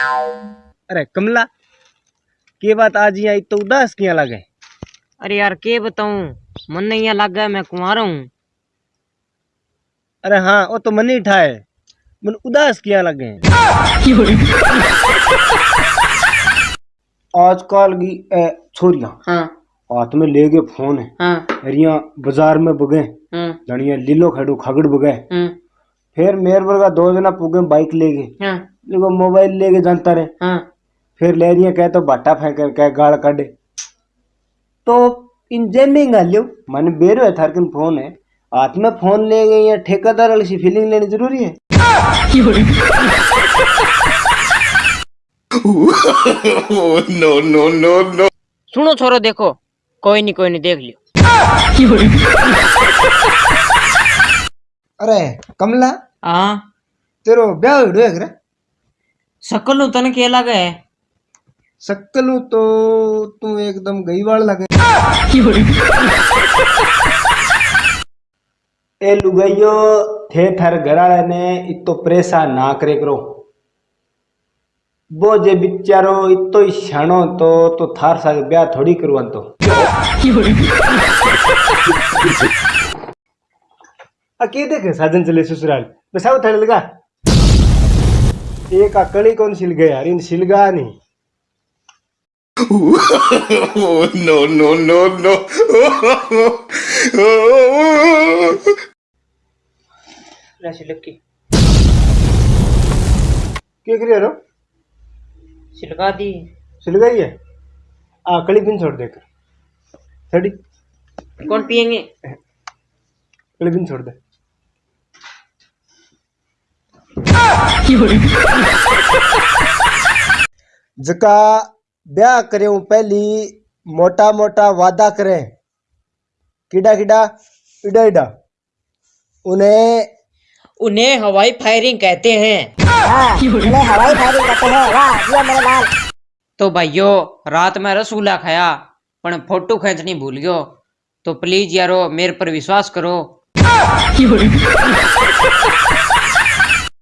अरे कमला के बात आज यहाँ इतना उदास किया लगे? अरे यार के बताऊँ? मन नहीं यहाँ लग गया मैं कुंवारा हूँ। अरे हाँ वो तो मन ही ठाए मन उदास किया लगे? आजकल की छोरियाँ हाँ। हाथ में ले गए फ़ोन है। हाँ रिया बाज़ार में बगे हाँ। जनिया लीलो खड़ू खगड़ बगे हाँ। फिर मेर वर्गा दो जना पुगे बाइक ले गए। हाँ। देखो मोबाइल लेके जानता रहे। हाँ। फिर ले रही कह तो बाटा फेंक कर कह गाल काटे तो इन इंजन नहीं गालियो मन बेरो है थारकिन फ़ोन है। हाथ में फ़ोन ले गए या ठेकेदार वाली सी फीलिंग लेनी ज़रूरी है। सुनो छोरो देखो। कोई नहीं कोई नहीं देख लियो। अरे कमला हाँ। तेरो ब्याह हो है करे सकल तन के लगे। है सक्कलू तो तू एकदम गई वाल लगे। ए लुगाइयो थे थार घराड़े ने इतो परेशान ना करे करो। वो जे बिचारो इतो ही शानो तो तो थार साथ ब्याह थोड़ी करवा तो। आ के देखे साजन चले ससुराल? बसाओ थड़े लगा एक अकड़ी कौन सिल गया? यार इन सिलगा नहीं। नो नो नो नो सिलकी क्या करिए रो सिलका दी। सिल गई है? आ कड़ी पिन छोड़ देकर। थड़ी कौन पियेंगे? कड़ी पिन छोड़ दे। जका ब्याह करे पहली मोटा मोटा वादा करे। किडा किडा? इडा इडा। उन्हें उन्हें हवाई फायरिंग कहते हैं। हवाई फायरिंग कहते हैं। तो भाइयों रात में रसगुल्ला खाया पर फ़ोटो खींचनी भूल गयो। तो प्लीज़ यारो मेरे पर विश्वास करो।